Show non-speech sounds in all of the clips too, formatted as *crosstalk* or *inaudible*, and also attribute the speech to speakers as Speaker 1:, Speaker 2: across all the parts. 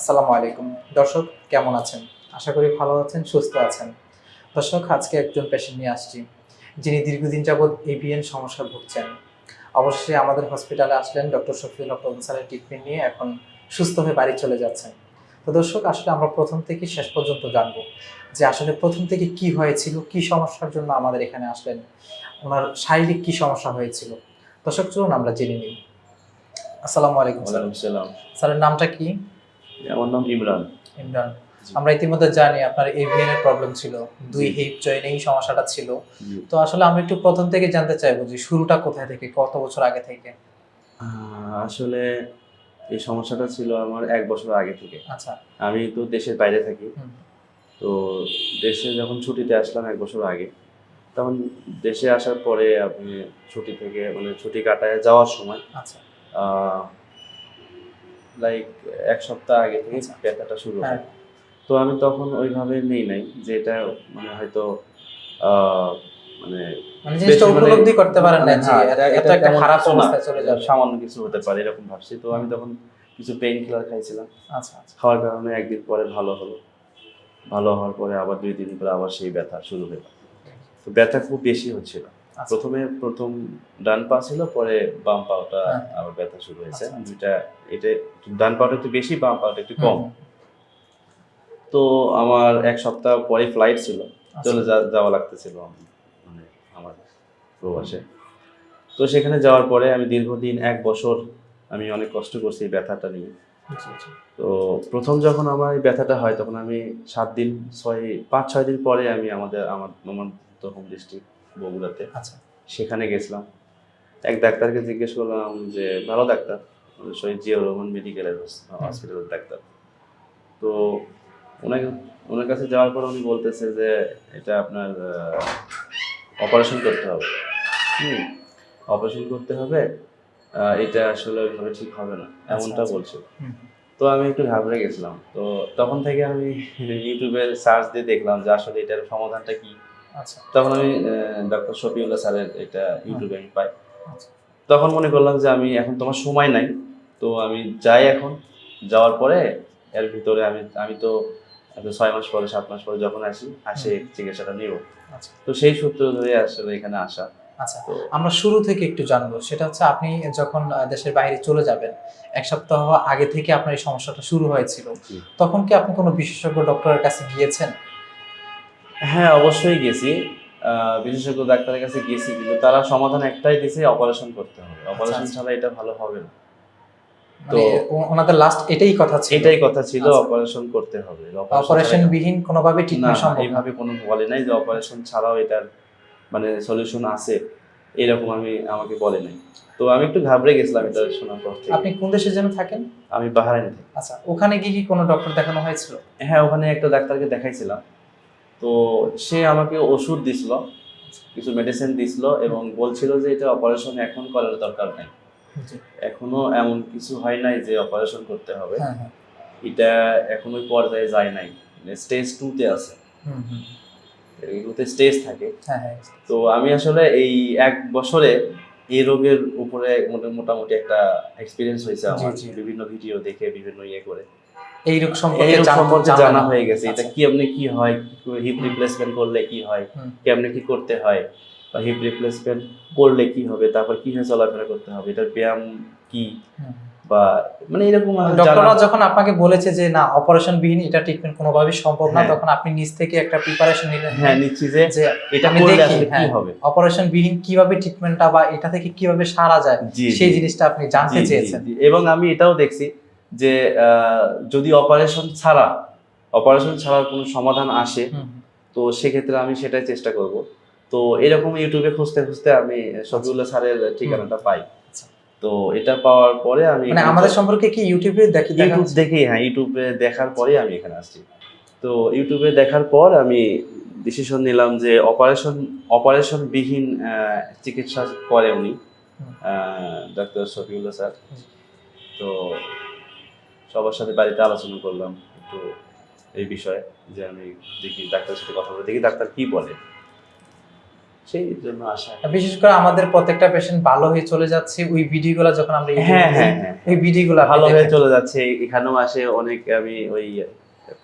Speaker 1: আসসালামু আলাইকুম। দর্শক কেমন আছেন? আশা করি ভালো আছেন সুস্থ আছেন। দর্শক আজকে একজন পেশেন্ট নিয়ে আসছি যিনি দীর্ঘদিন যাবৎ এভিএন সমস্যা ভুগছেন। অবশ্যই আমাদের হসপিটালে আসলেন ডক্টর শফিউল হক স্যারের ট্রিটমেন্ট নিয়ে এখন সুস্থ হয়ে বাড়ি চলে যাচ্ছেন। তো দর্শক আসলে আমরা প্রথম থেকে শেষ পর্যন্ত জানব যে আসলে প্রথম থেকে কি হয়েছিল কি সমস্যার জন্য আমাদের এখানে আসলেন ওনার শারীরিক কি সমস্যা হয়েছিল। দর্শক চলুন আমরা জেনে নিই। আসসালামু আলাইকুম স্যার। নামটা কি?
Speaker 2: আমার নাম ইমরান।
Speaker 1: ইমরান। আমরা ইতিমধ্যে জানি আপনার এভিএন এর প্রবলেম ছিল দুই। হিপ জয়েনেই সমস্যাটা ছিল। তো আসলে আমরা একটু প্রথম থেকে জানতে চাইব যে শুরুটা কোথায় থেকে কত বছর আগে থেকে?
Speaker 2: আসলে এই সমস্যাটা ছিল আমার এক বছর আগে থেকে।
Speaker 1: আচ্ছা।
Speaker 2: আমি তো দেশের বাইরে থাকি। তো দেশে যখন ছুটিতে আসলাম এক বছর আগে তখন দেশে আসার পরে আপনি ছুটি থেকে মানে ছুটি কাটায় যাওয়ার সময়
Speaker 1: আচ্ছা।
Speaker 2: লাইক এক সপ্তাহ আগে থেকে
Speaker 1: আচ্ছা।
Speaker 2: ব্যথাটা শুরু
Speaker 1: হ্যাঁ।
Speaker 2: হয়। তো আমি তখন ওইভাবে নেই নাই যে এটা মানে হয়তো মানে
Speaker 1: মানে
Speaker 2: মানে-
Speaker 1: উপলব্ধি করতে পারেন না
Speaker 2: হ্যাঁ,
Speaker 1: এটা একটা খারাপ অবস্থায় চলে যাবে।
Speaker 2: সামান্য কিছু হতে পারে এরকম ভাবছি। তো আমি তখন কিছু পেইন কিলার খাইছিলাম।
Speaker 1: আচ্ছা আচ্ছা।
Speaker 2: খাওয়ার কারণে একদিন পরে ভালো হলো। ভালো হওয়ার পরে আবার দুই দিন পরে আবার সেই ব্যথা শুরু হলো। তো ব্যথা খুব বেশি হচ্ছিল। প্রথমে প্রথম ডান পা ছিল পরে বাম পাটা
Speaker 1: হ্যাঁ।
Speaker 2: আবার ব্যথা শুরু হয়েছে
Speaker 1: আচ্ছা, আচ্ছা।
Speaker 2: দুইটা এটা ডান পাটা একটু বেশি বাম পাটা একটু কম তো আমার এক সপ্তাহ পরে ফ্লাইট ছিল
Speaker 1: আচ্ছা।
Speaker 2: চলে যাওয়া লাগতেছিল মানে আমার প্রবাসে তো সেখানে যাওয়ার পরে আমি দীর্ঘদিন এক বছর আমি অনেক কষ্ট করছি ব্যথাটা নিয়ে। তো প্রথম যখন আমার এই ব্যথাটা হয় তখন আমি সাত দিন ছয় পাঁচ ছয় দিন পরে আমি আমাদের আমার আমার তো ডিস্ট্রিক্ট বগুড়াতে।
Speaker 1: আচ্ছা।
Speaker 2: সেখানে গেছিলাম। এক ডাক্তারকে জিজ্ঞেস করলাম যে ভালো ডাক্তার? শহীদ জিয়াউর রহমান মেডিকেলের হসপিটালের ডাক্তার। তো ওনাকে ওনার কাছে যাওয়ার পর উনি বলতেছে যে এটা আপনার অপারেশন করতে হবে। হুম। অপারেশন করতে হবে? এটা আসলে ওইভাবে ঠিক হবে না। এমনটা
Speaker 1: আচ্ছা।
Speaker 2: বলছে। তো আমি একটু ঘাবড়ে গেছিলাম। তো তখন থেকে আমি *laughs* ইউটিউবে সার্চ দিয়ে দেখলাম যে আসলে এটার সমাধানটা কি?
Speaker 1: আচ্ছা
Speaker 2: তখন আমি ডক্টর শফিউল্লাহ স্যারের এটা ইউটিউবে আমি পাই।
Speaker 1: আচ্ছা।
Speaker 2: তখন মনে করলাম যে আমি এখন তোমার সময় নাই তো আমি যাই এখন। যাওয়ার পরে এর ভিতরে আমি আমি তো ছয় মাস পরে সাত মাস পরে যখন আসি আসে চিকিৎসাটা নিব।
Speaker 1: আচ্ছা।
Speaker 2: তো সেই সূত্র ধরে আসলে এখানে আসা।
Speaker 1: আচ্ছা আমরা শুরু থেকে একটু জানব। সেটা হচ্ছে আপনি যখন দেশের বাইরে চলে যাবেন এক সপ্তাহ আগে থেকে আপনার এই সমস্যাটা শুরু হয়েছিল তখন কি আপনি কোনো বিশেষজ্ঞ ডক্টরের কাছে গিয়েছেন?
Speaker 2: হ্যাঁ অবশ্যই গেছি। বিশেষজ্ঞ ডাক্তারের কাছে গেছি কিন্তু তারা সমাধান একটাই দিছে অপারেশন করতে হবে। অপারেশন
Speaker 1: আচ্ছা।
Speaker 2: ছাড়া এটা ভালো হবে না।
Speaker 1: ওনাদের লাস্ট এটাই কথা ছিল।
Speaker 2: এটাই কথা ছিল
Speaker 1: আচ্ছা।
Speaker 2: অপারেশন করতে হবে।
Speaker 1: অপারেশন বিহীন কোনোভাবে ট্রিটমেন্ট সম্ভব
Speaker 2: এইভাবে কোনো বলে নাই যে অপারেশন ছাড়াও এটার মানে সলিউশন আছে। এরকম আমি আমাকে বলে নাই। তো আমি একটু ঘাবড়ে গেছিলাম এটা শোনার পর থেকে।
Speaker 1: আপনি কোন দেশে যেন থাকেন?
Speaker 2: আমি বাহারাইন থেকে।
Speaker 1: আচ্ছা ওখানে গিয়ে কি কোনো ডক্টর দেখানো হয়েছিল?
Speaker 2: হ্যাঁ ওখানে একটা ডাক্তারকে দেখাইছিলাম। তো সে আমাকে ওষুধ দিছিল কিছু মেডিসিন দিছিল এবং বলছিল যে এটা অপারেশন এখন করার দরকার নাই। এখনও এমন কিছু হয় নাই যে অপারেশন করতে হবে।
Speaker 1: হ্যাঁ হ্যাঁ।
Speaker 2: এটা এখনও ওই পর্যায়ে যায় নাই। স্টেজ টুতে আছে। এগুলোতে স্টেজ থাকে।
Speaker 1: হ্যাঁ
Speaker 2: তো আমি আসলে এই এক বছরে এই রোগের উপরে মোটা- মোটামুটি একটা এক্সপিরিয়েন্স হয়েছে আমার। বিভিন্ন ভিডিও দেখে বিভিন্ন ইয়ে করে।
Speaker 1: এই রোগ সম্পর্কে
Speaker 2: এই রোগ
Speaker 1: জানা
Speaker 2: হয়ে গেছে। এটা। কি আপনি কি হয়? হিপ রিপ্লেসমেন্ট করলে কি হয়। কেমনে কি করতে হয়? বা হিপ রিপ্লেসমেন্ট করলে কি হবে? তারপর কীভাবে চলাফেরা করতে হবে? এটার ব্যায়াম কি? বা মানে এরকম
Speaker 1: ডক্টররা যখন আপনাকে বলেছে যে না অপারেশন বিহীন এটা ট্রিটমেন্ট কোনোভাবেই সম্ভব না
Speaker 2: হ্যাঁ।
Speaker 1: তখন আপনি নিজ থেকে একটা প্রিপারেশন নিলেন
Speaker 2: হ্যাঁ নিচ্ছি যে এটা
Speaker 1: আমি দেখি,
Speaker 2: কি
Speaker 1: হ্যাঁ।
Speaker 2: হবে?
Speaker 1: অপারেশন বিহীন কীভাবে ট্রিটমেন্টটা বা এটা থেকে কীভাবে সারা যায় সেই জিনিসটা আপনি জানতে চেয়েছেন।
Speaker 2: এবং আমি এটাও দেখছি যে যদি অপারেশন ছাড়া অপারেশন ছাড়ার কোনো সমাধান আসে তো সেক্ষেত্রে আমি সেটাই চেষ্টা করব। তো এরকম ইউটিউবে খুঁজতে খুঁজতে আমি শফিউল্লাহ স্যারের ঠিকানাটা পাই।
Speaker 1: আচ্ছা।
Speaker 2: তো এটা পাওয়ার পরে আমি
Speaker 1: মানে আমাদের সম্পর্কে কি ইউটিউবে দেখি দেখা
Speaker 2: ইউটিউব দেখেই হ্যাঁ ইউটিউবে দেখার পরেই আমি এখানে আসছি। তো ইউটিউবে দেখার পর আমি ডিসিশন নিলাম যে অপারেশন অপারেশন বিহীন চিকিৎসা করে উনি। Doctor Shafiullah sir. তো সবার সাথে বাড়িতে আলোচনা করলাম একটু এই বিষয়ে যে আমি দেখি ডাক্তারের সাথে কথা বলে দেখি ডাক্তার কি বলে। সেই জন্য আসা
Speaker 1: বিশেষ করে আমাদের প্রত্যেকটা পেশেন্ট ভালো হয়ে চলে যাচ্ছে ওই ভিডিওগুলো যখন আমরা
Speaker 2: হ্যাঁ হ্যাঁ হ্যাঁ।
Speaker 1: ওই ভিডিওগুলো
Speaker 2: ভালো হয়ে চলে যাচ্ছে এখানেও আসে অনেক আমি ওই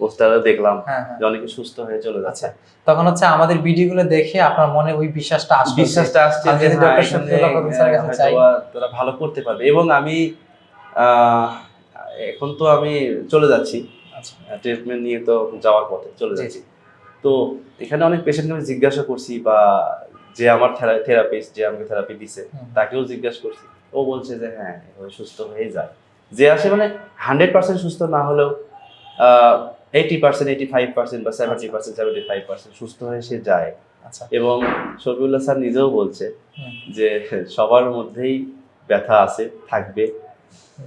Speaker 2: পোস্টারে দেখলাম যে অনেকে সুস্থ হয়ে চলে যাচ্ছে।
Speaker 1: আচ্ছা তখন হচ্ছে আমাদের ভিডিওগুলো দেখে আপনার মনে ওই বিশ্বাসটা
Speaker 2: বিশ্বাসটা আসছে যে
Speaker 1: ডক্টর কাছে
Speaker 2: তারা ভালো করতে পারবে। এবং আমি আহ, এখন তো আমি চলে যাচ্ছি।
Speaker 1: আচ্ছা।
Speaker 2: ট্রিটমেন্ট নিয়ে তো যাওয়ার পথে চলে যাচ্ছি। তো এখানে অনেক পেশেন্টকে আমি জিজ্ঞাসা করছি বা যে আমার থেরাপিস্ট যে আমাকে থেরাপি দিছে তাকেও জিজ্ঞাসা করছি। ও বলছে যে হ্যাঁ সুস্থ হয়ে যায়। যে আসে মানে হান্ড্রেড পার্সেন্ট সুস্থ না হলেও eighty percent eighty five percent বা seventy percent seventy five percent সুস্থ হয়ে সে যায়।
Speaker 1: আচ্ছা।
Speaker 2: এবং শফিউল্লাহ স্যার নিজেও বলছে যে সবার মধ্যেই ব্যথা আছে থাকবে।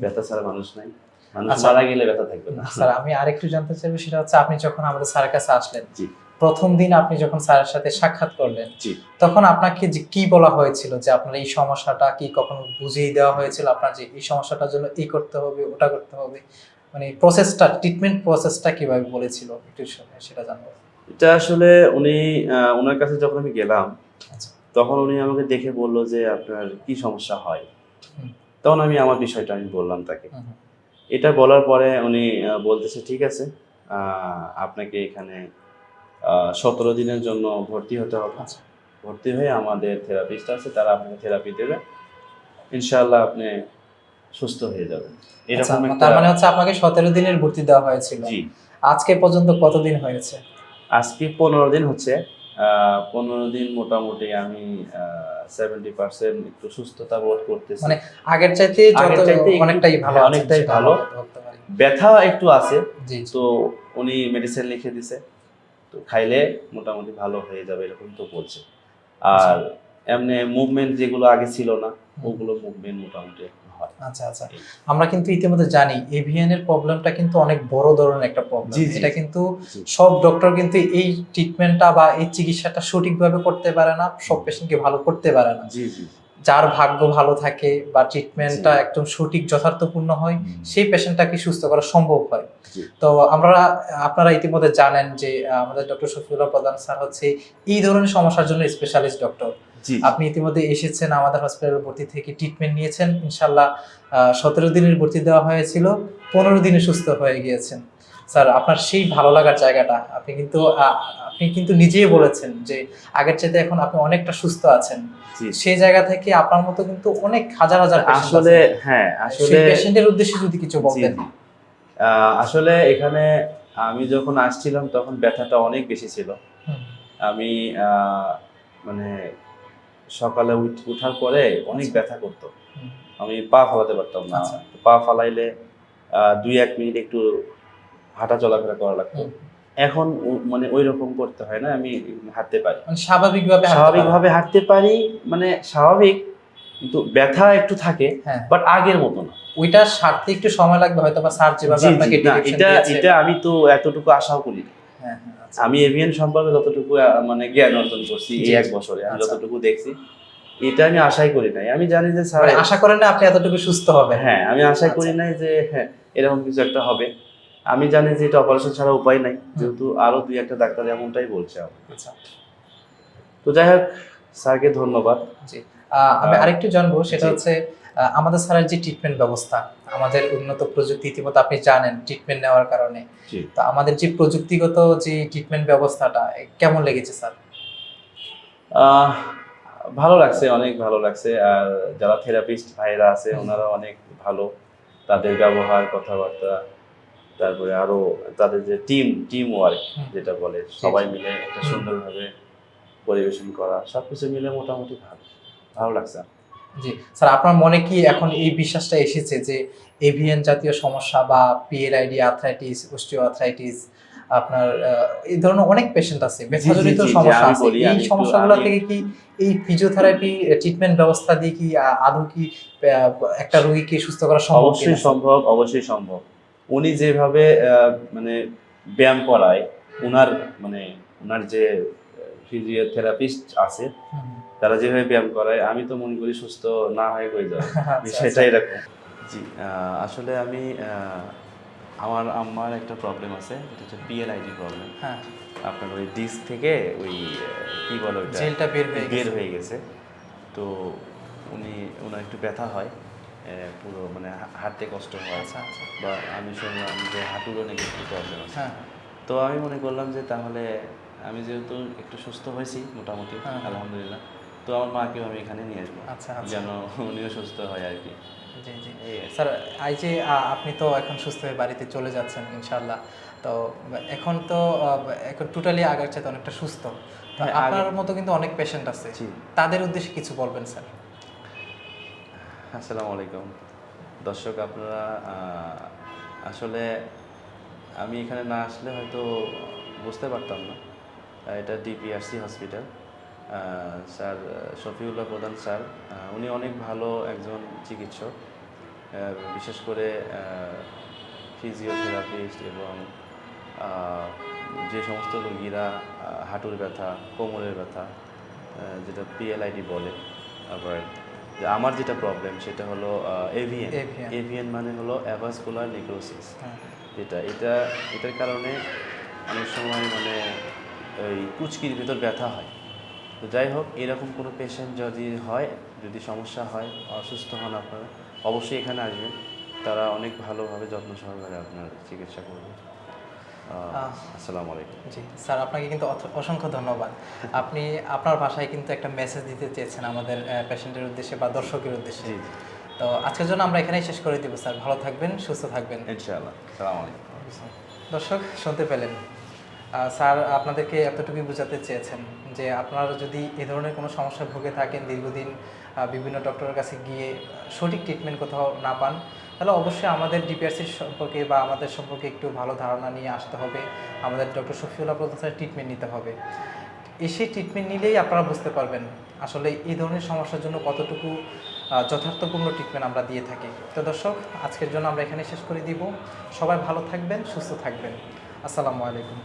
Speaker 2: ব্যথা ছাড়া মানুষ নাই।
Speaker 1: আচ্ছা।
Speaker 2: মারা গেলে ব্যথা থাকবে না।
Speaker 1: স্যার আমি আরেকটু জানতে চাইব সেটা হচ্ছে আপনি যখন আমাদের স্যারের কাছে আসলেন প্রথম দিন আপনি যখন স্যারের সাথে সাক্ষাৎ করলেন তখন আপনাকে যে কি বলা হয়েছিল যে আপনার এই সমস্যাটা কি কখনো বুঝিয়ে দেওয়া হয়েছিল? আপনার যে এই সমস্যাটার জন্য এই করতে হবে ওটা করতে হবে মানে প্রসেসটা ট্রিটমেন্ট প্রসেসটা কীভাবে বলেছিল? একটু সেটা জানব।
Speaker 2: এটা আসলে উনি ওনার কাছে যখন আমি গেলাম
Speaker 1: আচ্ছা।
Speaker 2: তখন উনি আমাকে দেখে বলল যে আপনার কি সমস্যা হয়? তখন আমি আমার বিষয়টা আমি বললাম তাকে। এটা বলার পরে উনি বলতেছে ঠিক আছে আপনাকে এখানে সতেরো দিনের জন্য ভর্তি হতে হবে।
Speaker 1: আচ্ছা।
Speaker 2: ভর্তি হয়ে আমাদের থেরাপিস্ট আছে তারা আপনাকে থেরাপি দেবে। ইনশাআল্লাহ আপনি সুস্থ হয়ে যাবেন।
Speaker 1: আচ্ছা,
Speaker 2: এরকম
Speaker 1: তার মানে হচ্ছে আপনাকে সতেরো দিনের ভর্তি দেওয়া হয়েছিল।
Speaker 2: জি।
Speaker 1: আজকে পর্যন্ত কতদিন হয়েছে?
Speaker 2: আজকে পনেরো দিন হচ্ছে। পনেরো দিন মোটামুটি আমি সেভেন্টি পার্সেন্ট একটু সুস্থতা বোধ করতেছি।
Speaker 1: মানে আগের চাইতে যত অনেকটাই ভালো
Speaker 2: হ্যাঁ, অনেকটাই ভালো। ব্যথা একটু আছে। তো উনি মেডিসিন লিখে দিছে তো খাইলে মোটামুটি ভালো হয়ে যাবে এরকম তো বলছে। আর এমনি মুভমেন্ট যেগুলো আগে ছিল না ওগুলো মুভমেন্ট মোটামুটি হয়।
Speaker 1: আচ্ছা আচ্ছা। আমরা কিন্তু ইতিমধ্যে জানি এভিএন এর প্রবলেমটা কিন্তু অনেক বড় ধরনের একটা প্রবলেম এটা কিন্তু সব ডক্টর কিন্তু এই ট্রিটমেন্টটা বা এই চিকিৎসাটা সঠিকভাবে করতে পারে না সব পেশেন্টকে ভালো করতে পারে না।
Speaker 2: জি জি।
Speaker 1: যার ভাগ্য ভালো থাকে বা ট্রিটমেন্টটা। একদম সঠিক যথার্থপূর্ণ হয় সেই পেশেন্টটাকে সুস্থ করা সম্ভব হয়। তো আমরা আপনারা ইতিমধ্যে জানেন যে আমাদের ডক্টর শফিউল্লাহ প্রধান স্যার হচ্ছে এই ধরনের সমস্যার জন্য স্পেশালিস্ট ডক্টর আপনি ইতিমধ্যে এসেছেন আমাদের হসপিটালে ভর্তি থেকে ট্রিটমেন্ট নিয়েছেন। ইনশাল্লাহ সতেরো দিনের ভর্তি দেওয়া হয়েছিল পনেরো দিনে সুস্থ হয়ে গিয়েছেন। স্যার আপনার সেই ভালো লাগার জায়গাটা আপনি কিন্তু আপনি কিন্তু নিজেই বলেছেন যে আগের চাইতে এখন আপনি অনেকটা সুস্থ আছেন। সেই জায়গা থেকে আপনার মতো কিন্তু অনেক হাজার হাজার
Speaker 2: আসলে হ্যাঁ আসলে
Speaker 1: পেশেন্টের উদ্দেশ্যে যদি কিছু বলতেন।
Speaker 2: আসলে এখানে আমি যখন আসছিলাম তখন ব্যথাটা অনেক বেশি ছিল। আমি আহ, মানে সকালে উঠ- উঠার পরে অনেক
Speaker 1: আচ্ছা।
Speaker 2: ব্যথা করতো। আমি পা ফালাতে পারতাম না।
Speaker 1: আচ্ছা।
Speaker 2: পা ফালাইলে দুই এক মিনিট একটু হাঁটা চলাফেরা করা লাগতো। এখন মানে ওই রকম করতে হয় না আমি হাঁটতে পারি।
Speaker 1: মানে স্বাভাবিকভাবে
Speaker 2: স্বাভাবিকভাবে হাঁটতে পারি মানে স্বাভাবিক কিন্তু ব্যথা একটু থাকে
Speaker 1: হ্যাঁ।
Speaker 2: বাট আগের মতো না।
Speaker 1: ওইটা সারতে একটু সময় লাগবে হয়তো বা স্যার যেভাবে আপনাকে
Speaker 2: এটা। এটা আমি তো এতটুকু আশাও করি না।
Speaker 1: হ্যাঁ, হ্যাঁ, আচ্ছা।
Speaker 2: আমি এভিএন সম্পর্কে যতটুকু মানে জ্ঞান অর্জন করছি এই এক বছরে আমি
Speaker 1: আচ্ছা।
Speaker 2: যতটুকু দেখছি এটা আমি আশাই করি নাই আমি জানি যে স্যার
Speaker 1: মানে আশা করেন না আপনি এতটুকু সুস্থ হবে
Speaker 2: হ্যাঁ আমি আশাই
Speaker 1: আচ্ছা।
Speaker 2: করি নাই যে হ্যাঁ এরকম কিছু একটা হবে আমি জানি যে এটা অপারেশন ছাড়া উপায় নাই যেহেতু আরও দুই একটা ডাক্তার এমনটাই বলছে।
Speaker 1: আচ্ছা
Speaker 2: তো যাই হোক স্যারকে ধন্যবাদ
Speaker 1: আহ, আমি আরেকটু জানব সেটা হচ্ছে আমাদের স্যারের যে ট্রিটমেন্ট ব্যবস্থা আমাদের উন্নত প্রযুক্তি ইতিমধ্যে আপনি জানেন ট্রিটমেন্ট নেওয়ার কারণে। তো আমাদের যে প্রযুক্তিগত যে ট্রিটমেন্ট ব্যবস্থাটা কেমন লেগেছে স্যার?
Speaker 2: ভালো লাগছে অনেক ভালো লাগছে। আর যারা থেরাপিস্ট ভাইরা আছে ওনারা অনেক ভালো। তাদের ব্যবহার কথাবার্তা তারপরে আরও তাদের যে টিম টিম ওয়ার্ক। যেটা বলে সবাই মিলে একটা। সুন্দরভাবে পরিবেশন করা সবকিছু মিলে মোটামুটি ভালো। ভালো লাগছে
Speaker 1: জি। স্যার আপনার মনে কি এখন এই বিশ্বাসটা এসেছে যে এভিএন জাতীয় সমস্যা বা পিএলআইডি আর্থ্রাইটিস অস্টিও আর্থ্রাইটিস আপনার এই ধরনের অনেক পেশেন্ট আছে ব্যথাজনিত
Speaker 2: জি,
Speaker 1: সমস্যা আছে এই সমস্যাগুলো থেকে কি এই ফিজিওথেরাপি ট্রিটমেন্ট ব্যবস্থা দিয়ে কি আদৌ কি একটা রোগীকে সুস্থ করা সম্ভব
Speaker 2: অবশ্যই সম্ভব অবশ্যই সম্ভব। উনি যেভাবে মানে ব্যায়াম করায় উনার মানে উনার যে ফিজিওথেরাপিস্ট আছে তারা যেভাবে ব্যায়াম করায় আমি তো মনে করি সুস্থ না হয়ে কই যাবে।
Speaker 1: আচ্ছা,
Speaker 2: বিষয়টা
Speaker 1: আচ্ছা।
Speaker 2: এরকম। জি আসলে আমি আমার আম্মার একটা প্রবলেম আছে এটা হচ্ছে পিএলআইডি প্রবলেম
Speaker 1: হ্যাঁ।
Speaker 2: আপনার ওই ডিস্ক থেকে ওই কি বলে ওইটা?
Speaker 1: জেলটা বের হয়ে
Speaker 2: বের
Speaker 1: গেছে।
Speaker 2: হয়ে গেছে। তো উনি ওনার একটু ব্যথা হয় পুরো মানে হাঁটতে কষ্ট হয়।
Speaker 1: আচ্ছা
Speaker 2: বা আমি শুনলাম যে হাঁটুরও নাকি একটু প্রবলেম আছে।
Speaker 1: হ্যাঁ।
Speaker 2: তো আমি মনে করলাম যে তাহলে আমি যেহেতু একটু সুস্থ হয়েছি মোটামুটি
Speaker 1: হ্যাঁ।
Speaker 2: আলহামদুলিল্লাহ। তো আমার মাকেও আমি এখানে নিয়ে আসব?
Speaker 1: আচ্ছা আচ্ছা।
Speaker 2: যেন উনিও সুস্থ হয় আর কি।
Speaker 1: জি জি। স্যার এই যে আপনি তো এখন সুস্থ হয়ে বাড়িতে চলে যাচ্ছেন ইনশাল্লাহ তো এখন তো এখন টোটালি আগের চাইতে অনেকটা সুস্থ।
Speaker 2: হ্যাঁ,
Speaker 1: আপনার মতো কিন্তু অনেক পেশেন্ট আছে। তাদের উদ্দেশ্যে কিছু বলবেন স্যার।
Speaker 2: আসসালামু আলাইকুম। দর্শক আপনারা আসলে আমি এখানে না আসলে হয়তো বুঝতে পারতাম না। এটা ডিপিআরসি হসপিটাল স্যার শফিউল্লাহ প্রধান স্যার উনি অনেক ভালো একজন চিকিৎসক বিশেষ করে ফিজিওথেরাপিস্ট এবং যে সমস্ত রোগীরা হাঁটুর ব্যথা কোমরের ব্যথা যেটা পিএলআইডি বলে আবার আমার যেটা প্রবলেম সেটা হলো এভিএন এভিএন মানে হলো অ্যাভাসকুলার নিক্রোসিস যেটা এটা এটার কারণে অনেক সময় মানে ওই কুচকির ভিতর ব্যথা হয়। তো যাই হোক এরকম কোনো পেশেন্ট যদি হয় যদি সমস্যা হয় অসুস্থ হন আপনারা অবশ্যই এখানে আসবেন। তারা অনেক ভালোভাবে যত্ন সহকারে আপনার চিকিৎসা করবে। আসসালামু আলাইকুম।
Speaker 1: জি স্যার আপনাকে কিন্তু অসংখ্য ধন্যবাদ। আপনি আপনার ভাষায় কিন্তু একটা মেসেজ দিতে চেয়েছেন আমাদের পেশেন্টের উদ্দেশ্যে বা দর্শকের উদ্দেশ্যে। তো আজকের জন্য আমরা এখানেই শেষ করে দিব স্যার। ভালো থাকবেন সুস্থ থাকবেন।
Speaker 2: ইনশাআল্লাহ। সালাম আলাইকুম।
Speaker 1: দর্শক শুনতে পেলেন। স্যার, আপনাদেরকে এতটুকুই বোঝাতে চেয়েছেন যে আপনারা যদি এ ধরনের কোনো সমস্যায় ভুগে থাকেন, দীর্ঘদিন বিভিন্ন ডক্টরের কাছে গিয়ে সঠিক ট্রিটমেন্ট কোথাও না পান, তাহলে অবশ্যই আমাদের ডিপিআরসির সম্পর্কে বা আমাদের সম্পর্কে একটু ভালো ধারণা নিয়ে আসতে হবে। আমাদের ডক্টর শফিউল্লাহ প্রধান ট্রিটমেন্ট নিতে হবে। এসে ট্রিটমেন্ট নিলেই আপনারা বুঝতে পারবেন আসলে এই ধরনের সমস্যার জন্য কতটুকু যথার্থপূর্ণ ট্রিটমেন্ট আমরা দিয়ে থাকি। তো দর্শক, আজকের জন্য আমরা এখানে শেষ করে দিব। সবাই ভালো থাকবেন, সুস্থ থাকবেন। আসসালামু আলাইকুম।